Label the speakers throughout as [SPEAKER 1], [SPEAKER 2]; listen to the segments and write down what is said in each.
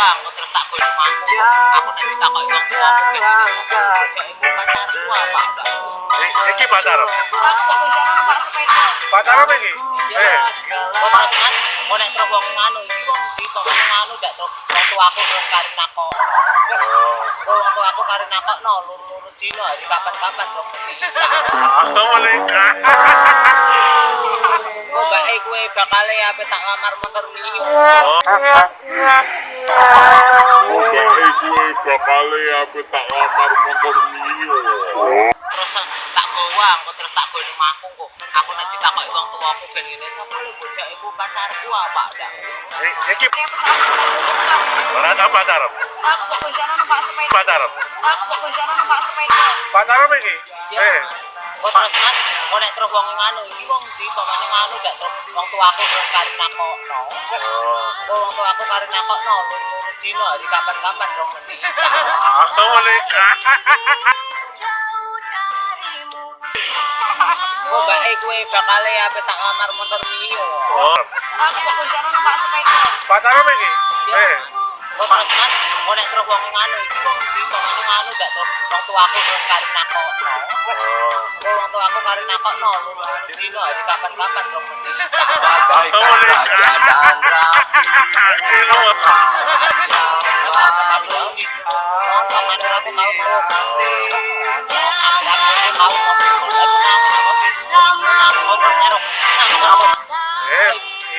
[SPEAKER 1] uang kok terus tak boleh mampu aku nek ditakoki wong tua aku ben apa
[SPEAKER 2] I- Iki pacar.
[SPEAKER 3] Aku pakunjaran numpak sepeda.
[SPEAKER 2] Pacar apa iki? Eh,
[SPEAKER 1] kok terus kan kok nek terus wong nganu iki wong di kok nganu gak terus wong tua aku terus kari nakok. Kok wong tua aku kari nakok no luru-luru dino hari kapan-kapan kok mesti e kue bakal apa tak lamar motor mio
[SPEAKER 4] Baik gue bakal apa tak lamar motor mio.
[SPEAKER 1] terus tak gowang kok terus tak boleh mampu kok aku nek ditakoki wong tua aku ben ngene sapa lu bocah iku pacarku apa enggak
[SPEAKER 2] Iki
[SPEAKER 3] Ya, aku
[SPEAKER 2] mana tak pacar?
[SPEAKER 3] aku pakunjaran numpak sepeda.
[SPEAKER 2] Pacar.
[SPEAKER 3] Aku pakunjaran numpak sepeda.
[SPEAKER 2] Pacar apa iki? Eh,
[SPEAKER 1] kok terus kan kok nek terus wong nganu? Iki wong di kok ngene nganu? Gak terus wong tua aku terus kari nakokno. Kok wong tua aku kari nakokno luru-luru dino hari kapan-kapan kok mesti
[SPEAKER 2] atau menikah.
[SPEAKER 1] kok mbak e kue bakal apa tak lamar motor mio
[SPEAKER 2] Oh,
[SPEAKER 3] Aku pakunjaran numpak sepeda.
[SPEAKER 2] pacar apa iki? Eh,
[SPEAKER 1] kok terus kan kok nek terus wong nganu? Iki wong di kok ngene nganu? Gak terus wong tua aku terus kari nakokno. Tua aku kari hari kapan-kapan kok mesti
[SPEAKER 2] menikah. Eh,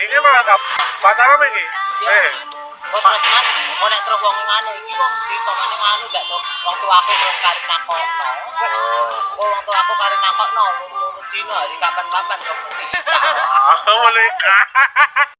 [SPEAKER 2] ini pacar apa iki? Eh,
[SPEAKER 1] terus wong nganu iki wong di kok ngene nganu gak terus wong tua aku terus kari kok wong aku kari nakokno luru-luru dino hari kapan-kapan kok mesti
[SPEAKER 2] menikah.